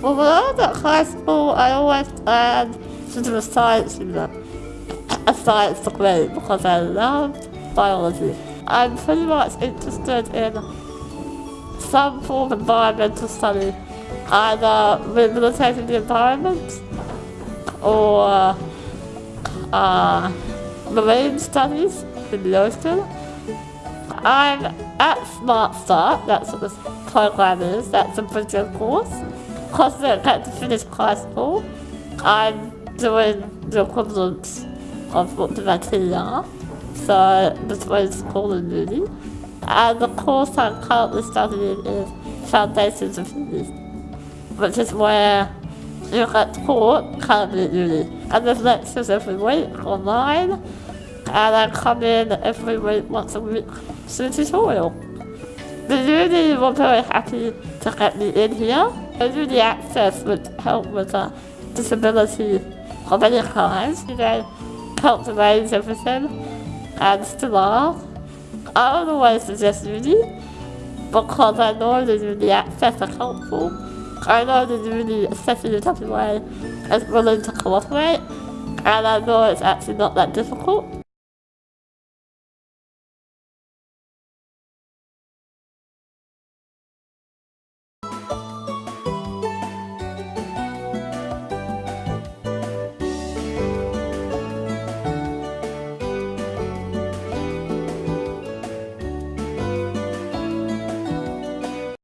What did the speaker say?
Well, when I was at high school, I always planned to do a science unit, a science degree, because I loved biology. I'm pretty much interested in some form of environmental study, either rehabilitating the environment or uh, marine studies in the ocean. I'm at Smart Start, that's what this program is, that's a bridging course. Because I don't to finish school, I'm doing the equivalent of what the are, so between school and uni. And the course I'm currently studying is Foundations of Uni, which is where you get taught currently at uni. And there's lectures every week online, and I come in every week, once a week, to the tutorial. The uni were very happy to get me in here. The access would help with a disability of any kind. You know, help to arrange everything, and still are. I don't always suggest uni, because I know the uni access are helpful. I know the uni, especially in WA, is willing to cooperate, and I know it's actually not that difficult.